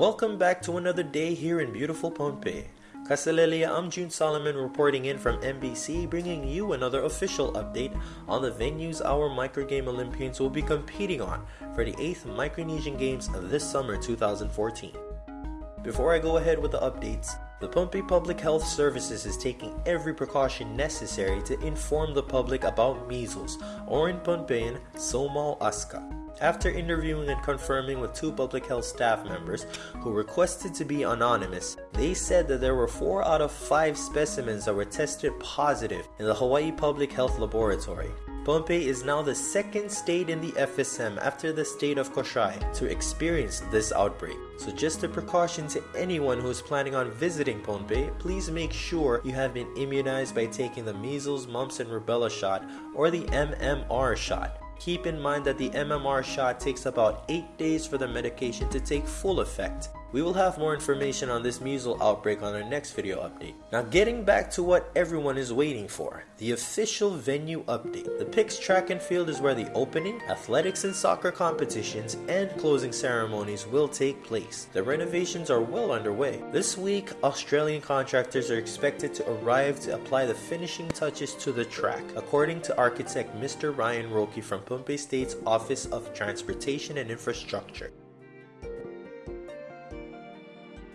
Welcome back to another day here in beautiful Pohnpei. Kaselehlie, I'm June Solomon reporting in from NBC, bringing you another official update on the venues our Microgame Olympians will be competing on for the 8th Micronesian Games of this summer 2014. Before I go ahead with the updates, the Pohnpei Public Health Services is taking every precaution necessary to inform the public about measles, or in Pohnpeian, Somal Aska after interviewing and confirming with two public health staff members who requested to be anonymous, they said that there were 4 out of 5 specimens that were tested positive in the Hawaii Public Health Laboratory. Pohnpei is now the second state in the FSM after the state of Kosrae to experience this outbreak. So just a precaution to anyone who is planning on visiting Pohnpei, please make sure you have been immunized by taking the measles, mumps and rubella shot or the MMR shot. Keep in mind that the MMR shot takes about 8 days for the medication to take full effect. We will have more information on this measles outbreak on our next video update. Now getting back to what everyone is waiting for, the official venue update. The PICS track and field is where the opening, athletics and soccer competitions, and closing ceremonies will take place. The renovations are well underway. This week, Australian contractors are expected to arrive to apply the finishing touches to the track, according to architect Mr. Ryan Roki from Pohnpei State's Office of Transportation and Infrastructure.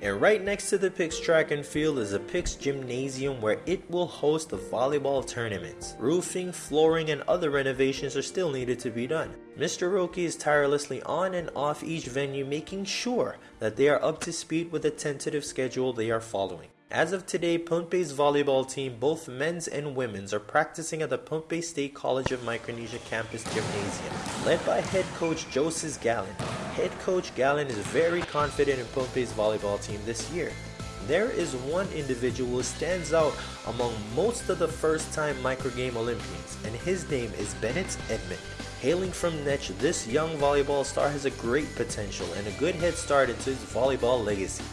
And right next to the PICS track and field is a PICS gymnasium where it will host the volleyball tournaments. Roofing, flooring, and other renovations are still needed to be done. Mr. Roki is tirelessly on and off each venue making sure that they are up to speed with the tentative schedule they are following. As of today, Pohnpei's volleyball team, both men's and women's, are practicing at the Pohnpei State College of Micronesia campus gymnasium, led by head coach Joseph Gallon. Head coach Gallon is very confident in Pohnpei's volleyball team this year. There is one individual who stands out among most of the first-time microgame Olympians, and his name is Bennett Edmond. Hailing from Nett, this young volleyball star has a great potential and a good head start into his volleyball legacy.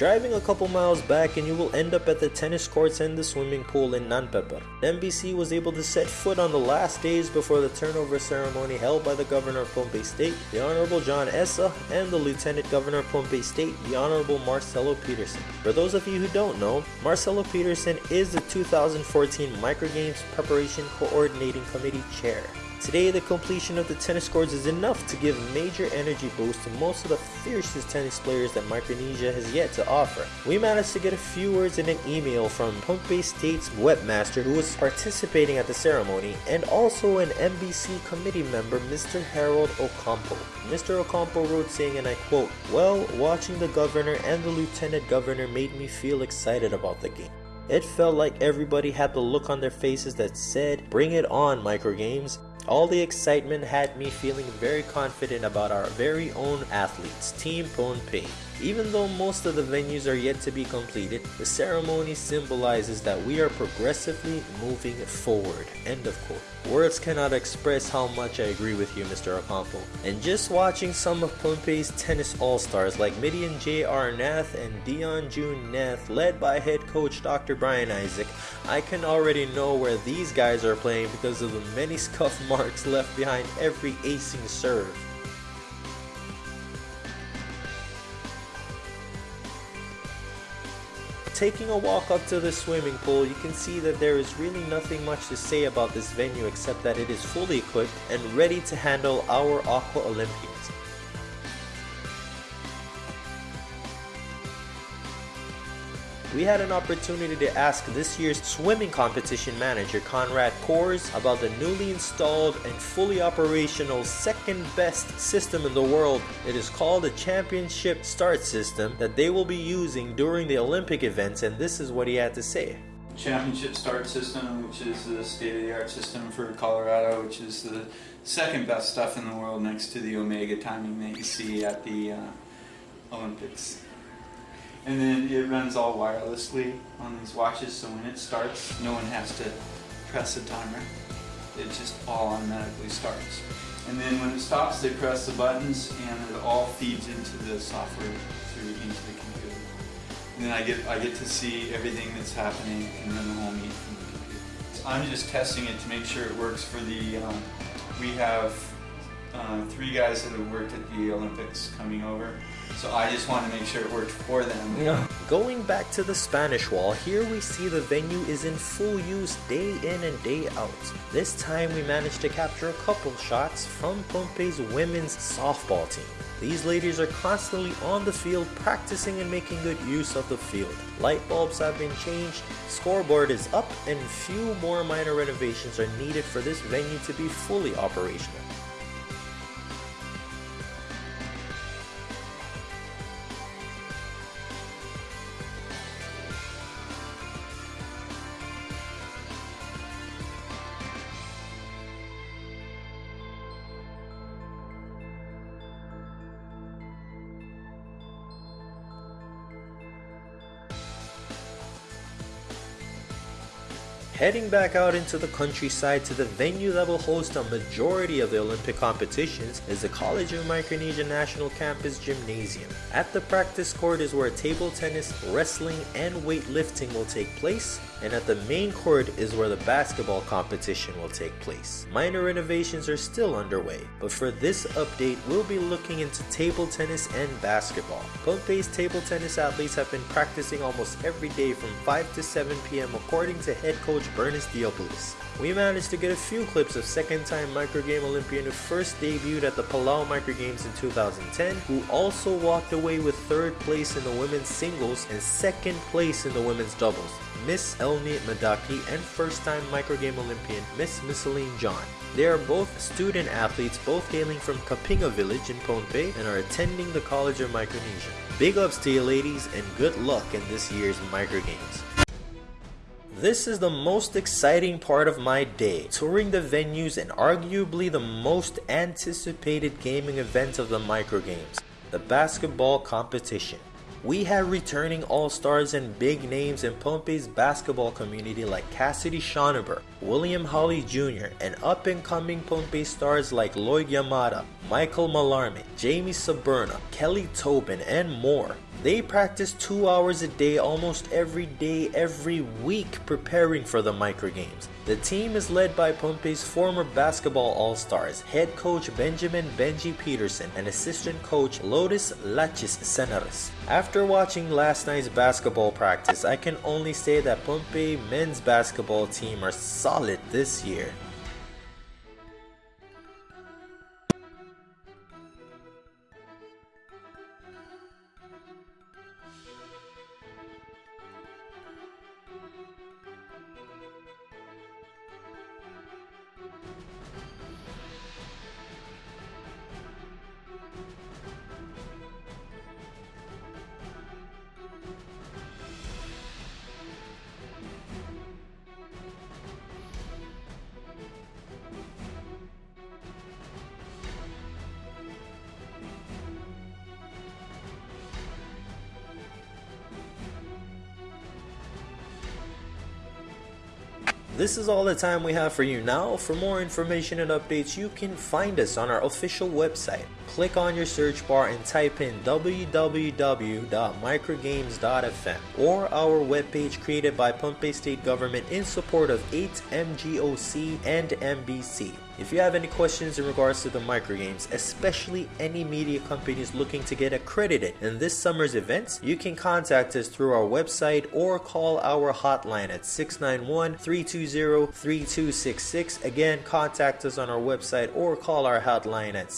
Driving a couple miles back and you will end up at the tennis courts and the swimming pool in Nanpepper. NBC was able to set foot on the last days before the turnover ceremony held by the Governor of Pohnpei State, the Honorable John Ehsa, and the Lieutenant Governor of State, the Honorable Marcelo Peterson. For those of you who don't know, Marcelo Peterson is the 2014 Microgames Preparation Coordinating Committee Chair. Today, the completion of the tennis courts is enough to give major energy boost to most of the fiercest tennis players that Micronesia has yet to offer. We managed to get a few words in an email from Pohnpei State's webmaster who was participating at the ceremony and also an NBC committee member, Mr. Harold Ocampo. Mr. Ocampo wrote saying, and I quote, Well, watching the governor and the lieutenant governor made me feel excited about the game. It felt like everybody had the look on their faces that said, Bring it on, microgames. All the excitement had me feeling very confident about our very own athletes, Team Pohnpei. Even though most of the venues are yet to be completed, the ceremony symbolizes that we are progressively moving forward. End of quote. Words cannot express how much I agree with you, Mr. Ocampo. And just watching some of Pohnpei's tennis all-stars like Midian J.R. Nath and Dion June Nath, led by head coach Dr. Brian Isaac, I can already know where these guys are playing because of the many scuff marks left behind every acing serve. Taking a walk up to the swimming pool, you can see that there is really nothing much to say about this venue except that it is fully equipped and ready to handle our Aqua Olympians. We had an opportunity to ask this year's swimming competition manager Conrad Kors about the newly installed and fully operational second best system in the world. It is called the Championship Start System that they will be using during the Olympic events and this is what he had to say. Championship Start System, which is the state-of-the-art system for Colorado, which is the second best stuff in the world next to the Omega timing that you see at the uh, Olympics. And then it runs all wirelessly on these watches, so when it starts, no one has to press a timer. It just all automatically starts. And then when it stops, they press the buttons and it all feeds into the software through into the computer. And then I get I get to see everything that's happening and run the whole meet from the computer. So I'm just testing it to make sure it works for the, um, we have uh, three guys that have worked at the Olympics coming over. So I just want to make sure it worked for them. Going back to the Spanish Wall, here we see the venue is in full use day in and day out. This time we managed to capture a couple shots from Pohnpei's women's softball team. These ladies are constantly on the field practicing and making good use of the field. Light bulbs have been changed, scoreboard is up, and few more minor renovations are needed for this venue to be fully operational. Heading back out into the countryside to the venue that will host a majority of the Olympic competitions is the College of Micronesia National Campus Gymnasium. At the practice court is where table tennis, wrestling, and weightlifting will take place, and at the main court is where the basketball competition will take place. Minor renovations are still underway, but for this update we'll be looking into table tennis and basketball. Pohnpei's table tennis athletes have been practicing almost every day from 5 to 7 p.m. according to head coach Bernice Diopoulos. We managed to get a few clips of second-time microgame Olympian who first debuted at the Palau Microgames in 2010, who also walked away with third place in the women's singles and second place in the women's doubles. Miss Elni Madaki and first-time microgame Olympian Miss Misseline John. They are both student athletes, both hailing from Kapinga village in Pohnpei and are attending the College of Micronesia. Big ups to you ladies and good luck in this year's microgames. This is the most exciting part of my day, touring the venues and arguably the most anticipated gaming event of the microgames, the basketball competition. We have returning all-stars and big names in Pohnpei's basketball community like Cassidy Schonenberg, William Holly Jr., and up-and-coming Pohnpei stars like Lloyd Yamada, Michael Mallarmé, Jamie Saberna, Kelly Tobin, and more. They practice two hours a day almost every day, every week preparing for the microgames. The team is led by Pohnpei's former basketball all-stars, head coach Benjamin Benji Peterson and assistant coach Lotus Lachis Senaris. After watching last night's basketball practice, I can only say that Pohnpei men's basketball team are solid this year. This is all the time we have for you now. For more information and updates, you can find us on our official website. Click on your search bar and type in www.microgames.fm or our webpage created by Pohnpei State Government in support of 8MGOC and MBC. If you have any questions in regards to the microgames, especially any media companies looking to get accredited in this summer's events, you can contact us through our website or call our hotline at 691-320-3266. Again, contact us on our website or call our hotline at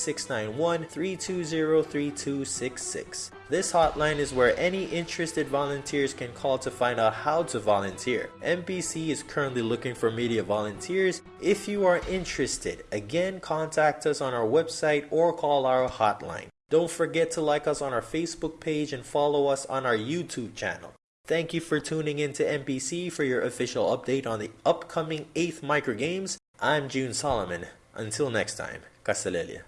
691-320-3266. This hotline is where any interested volunteers can call to find out how to volunteer. MBC is currently looking for media volunteers. If you are interested, again contact us on our website or call our hotline. Don't forget to like us on our Facebook page and follow us on our YouTube channel. Thank you for tuning in to MBC for your official update on the upcoming 8th Micro Games. I'm June Solomon. Until next time, Kaselehlie.